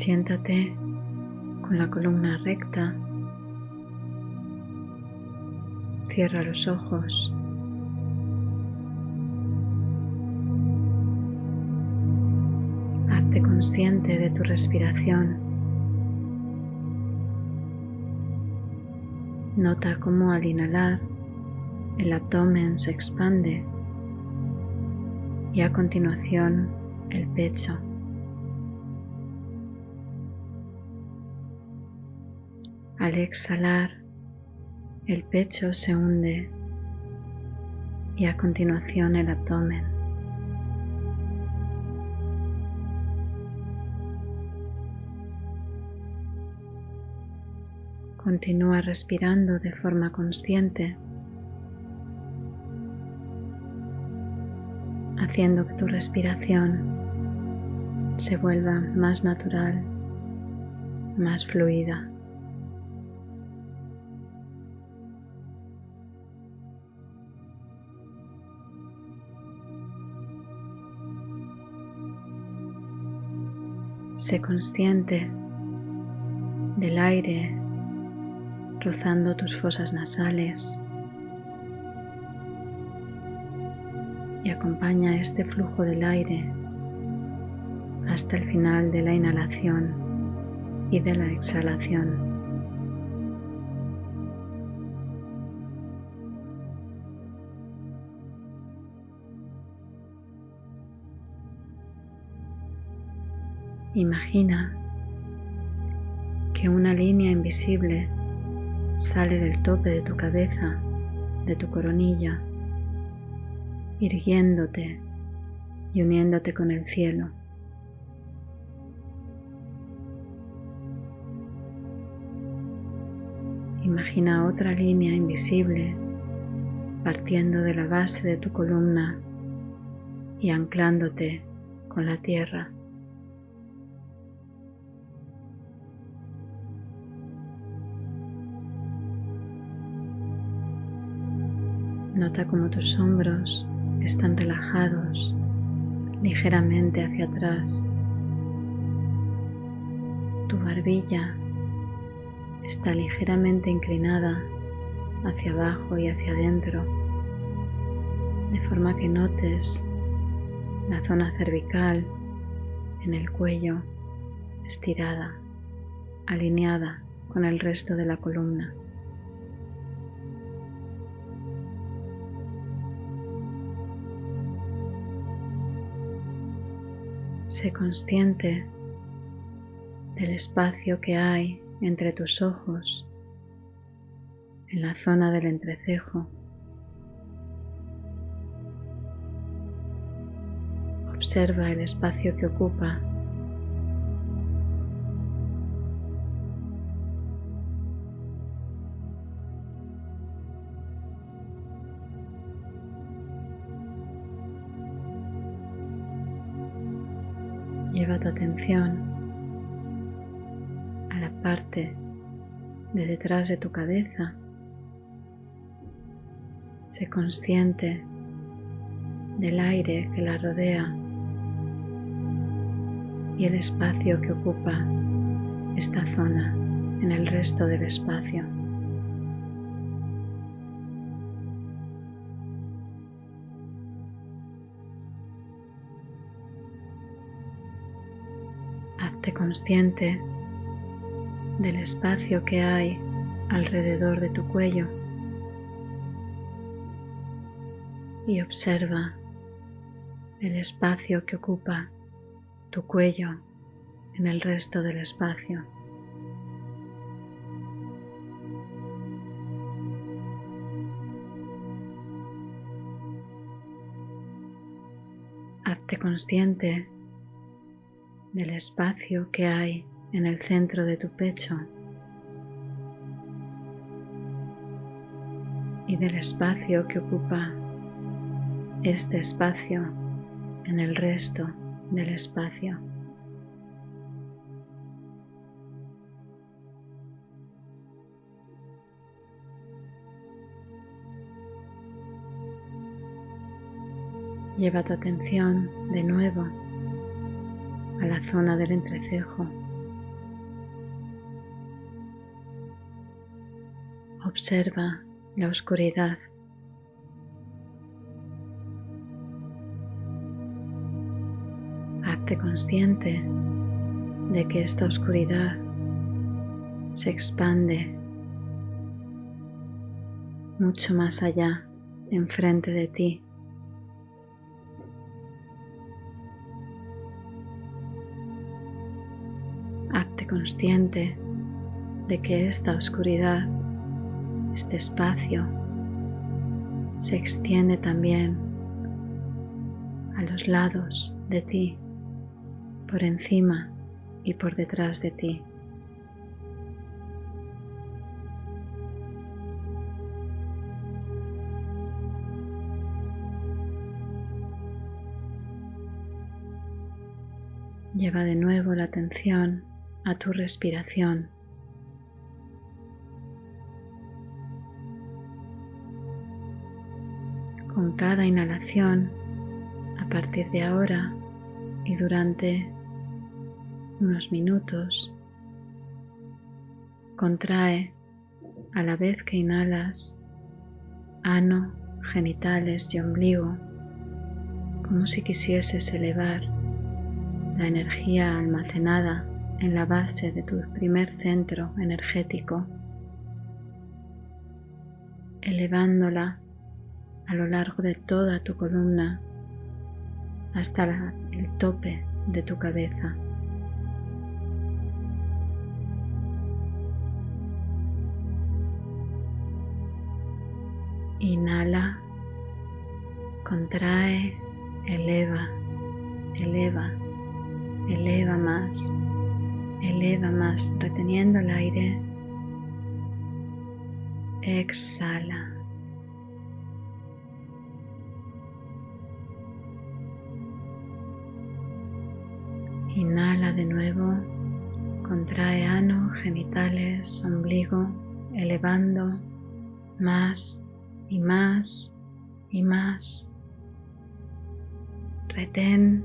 Siéntate con la columna recta. Cierra los ojos. Hazte consciente de tu respiración. Nota cómo al inhalar el abdomen se expande y a continuación el pecho. Al exhalar, el pecho se hunde y a continuación el abdomen. Continúa respirando de forma consciente, haciendo que tu respiración se vuelva más natural, más fluida. Sé consciente del aire rozando tus fosas nasales y acompaña este flujo del aire hasta el final de la inhalación y de la exhalación. Imagina que una línea invisible sale del tope de tu cabeza, de tu coronilla, irguiéndote y uniéndote con el cielo. Imagina otra línea invisible partiendo de la base de tu columna y anclándote con la tierra. Nota cómo tus hombros están relajados ligeramente hacia atrás. Tu barbilla está ligeramente inclinada hacia abajo y hacia adentro, de forma que notes la zona cervical en el cuello estirada, alineada con el resto de la columna. Sé consciente del espacio que hay entre tus ojos, en la zona del entrecejo. Observa el espacio que ocupa detrás de tu cabeza. Sé consciente del aire que la rodea y el espacio que ocupa esta zona en el resto del espacio. consciente del espacio que hay alrededor de tu cuello y observa el espacio que ocupa tu cuello en el resto del espacio. Hazte consciente del espacio que hay en el centro de tu pecho del espacio que ocupa este espacio en el resto del espacio. Lleva tu atención de nuevo a la zona del entrecejo. Observa la oscuridad. Hazte consciente de que esta oscuridad se expande mucho más allá, enfrente de ti. Hazte consciente de que esta oscuridad, este espacio, se extiende también a los lados de ti, por encima y por detrás de ti. Lleva de nuevo la atención a tu respiración. Cada inhalación, a partir de ahora y durante unos minutos, contrae a la vez que inhalas ano, genitales y ombligo, como si quisieses elevar la energía almacenada en la base de tu primer centro energético, elevándola a lo largo de toda tu columna hasta el tope de tu cabeza. Inhala, contrae, eleva, eleva eleva más, eleva más, reteniendo el aire. Exhala. Inhala de nuevo, contrae ano, genitales, ombligo, elevando más y más y más. Retén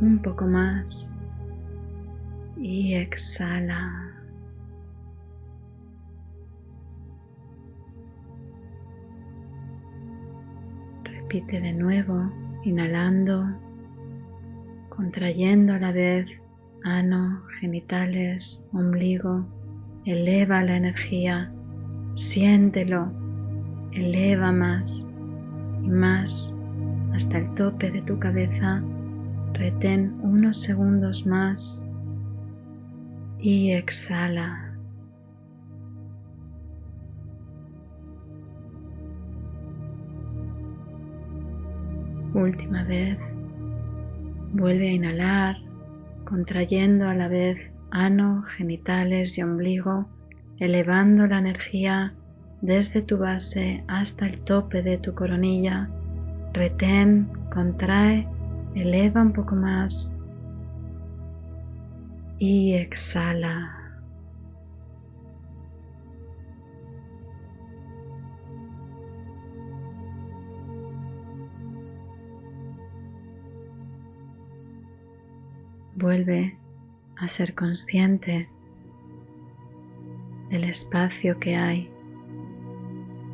un poco más y exhala. Repite de nuevo, inhalando, contrayendo a la vez ano, genitales, ombligo. Eleva la energía, siéntelo, eleva más y más hasta el tope de tu cabeza Retén unos segundos más y exhala. Última vez. Vuelve a inhalar, contrayendo a la vez ano, genitales y ombligo, elevando la energía desde tu base hasta el tope de tu coronilla. Retén, contrae Eleva un poco más y exhala. Vuelve a ser consciente del espacio que hay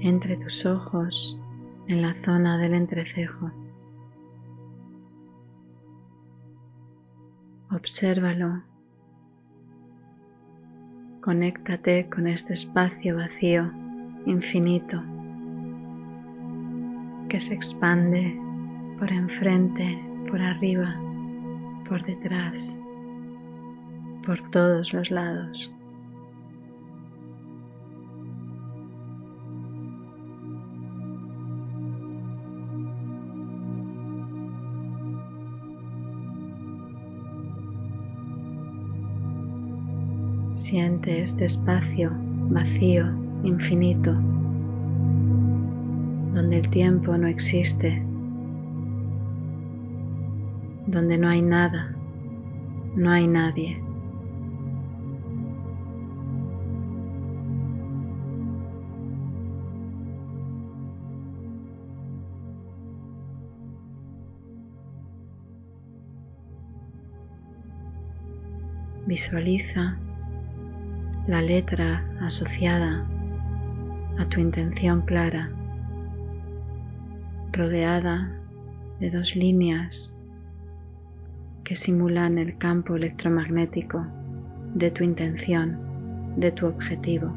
entre tus ojos en la zona del entrecejo. Obsérvalo. Conéctate con este espacio vacío, infinito, que se expande por enfrente, por arriba, por detrás, por todos los lados. Siente este espacio vacío, infinito, donde el tiempo no existe, donde no hay nada, no hay nadie. Visualiza la letra asociada a tu intención clara, rodeada de dos líneas que simulan el campo electromagnético de tu intención, de tu objetivo.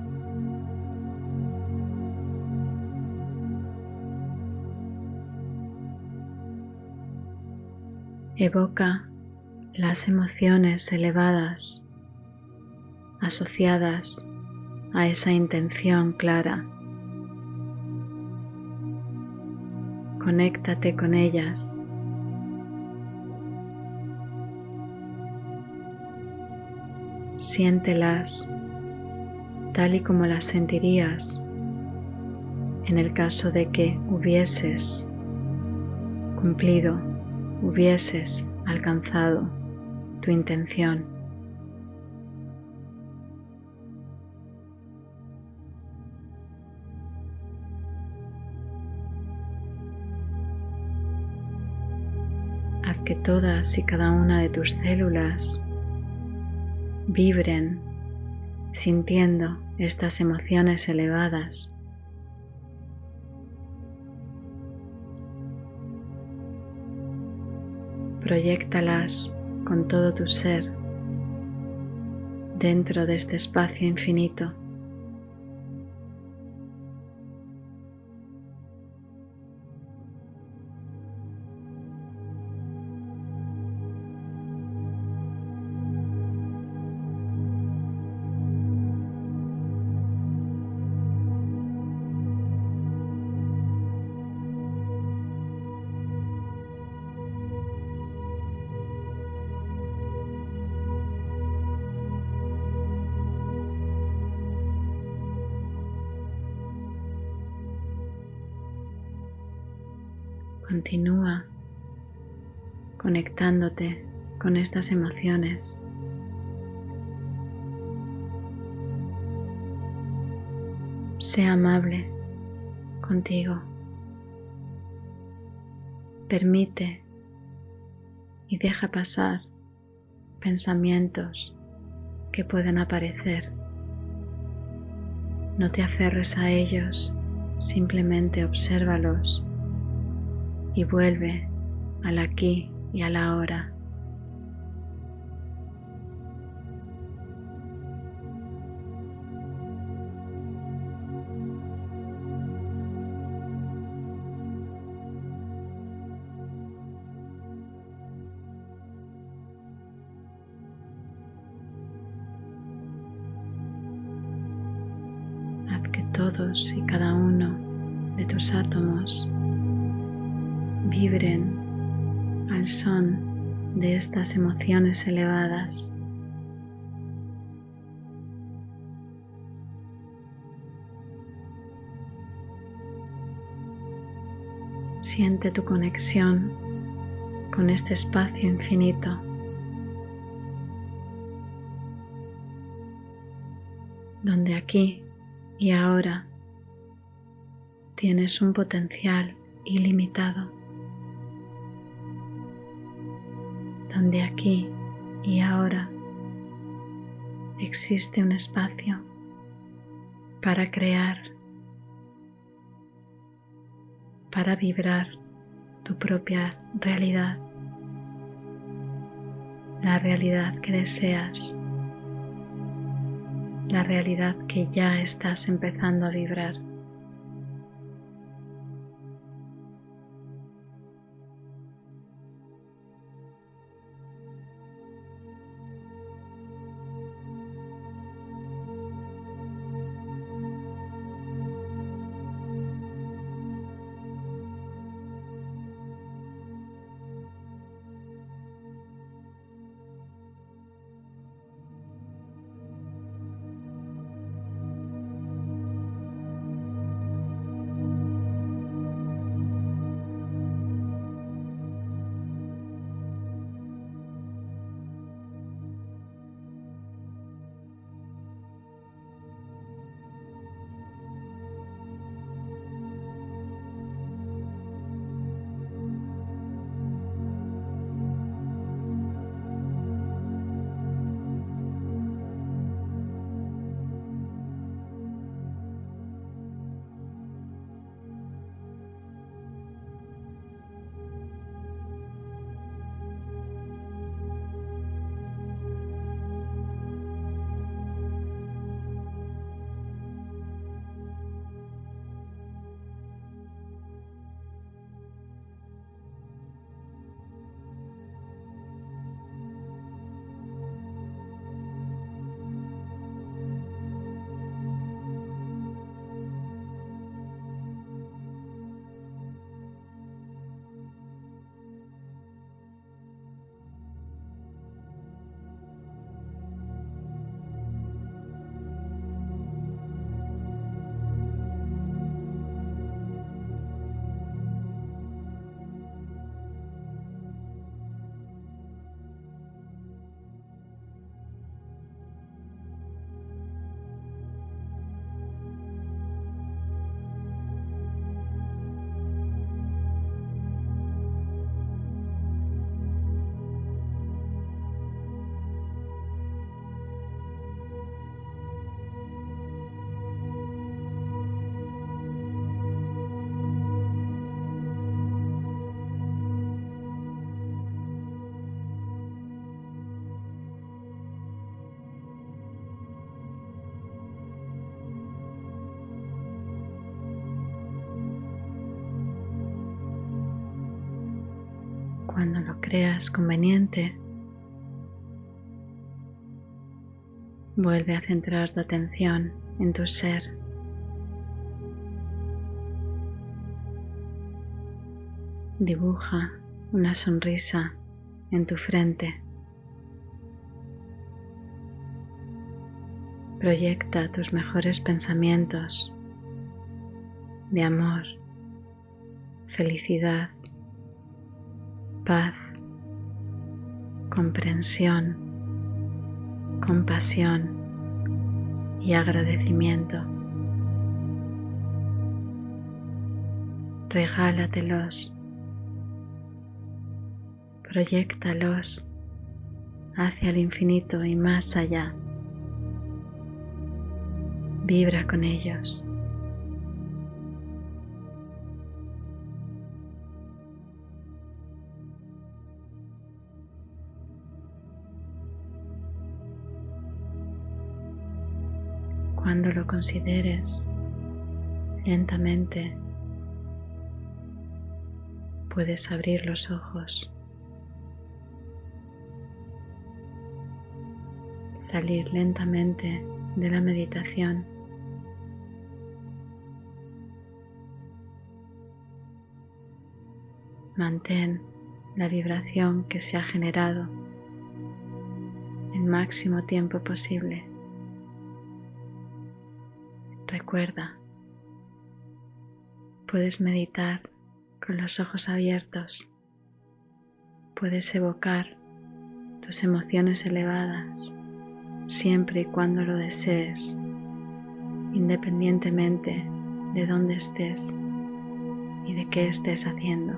Evoca las emociones elevadas asociadas a esa intención clara. Conéctate con ellas. Siéntelas tal y como las sentirías en el caso de que hubieses cumplido, hubieses alcanzado tu intención. que todas y cada una de tus células vibren sintiendo estas emociones elevadas. Proyectalas con todo tu ser dentro de este espacio infinito. Continúa conectándote con estas emociones. Sea amable contigo. Permite y deja pasar pensamientos que puedan aparecer. No te aferres a ellos, simplemente obsérvalos y vuelve al aquí y a la hora. Elevadas. Siente tu conexión con este espacio infinito. donde aquí y ahora tienes un potencial ilimitado. Donde aquí y ahora existe un espacio para crear, para vibrar tu propia realidad, la realidad que deseas, la realidad que ya estás empezando a vibrar. Creas conveniente, vuelve a centrar tu atención en tu ser. Dibuja una sonrisa en tu frente. Proyecta tus mejores pensamientos de amor, felicidad, paz, comprensión, compasión y agradecimiento. Regálatelos, proyectalos hacia el infinito y más allá. Vibra con ellos. Cuando lo consideres lentamente, puedes abrir los ojos, salir lentamente de la meditación Mantén la vibración que se ha generado el máximo tiempo posible. Puedes meditar con los ojos abiertos, puedes evocar tus emociones elevadas siempre y cuando lo desees, independientemente de dónde estés y de qué estés haciendo.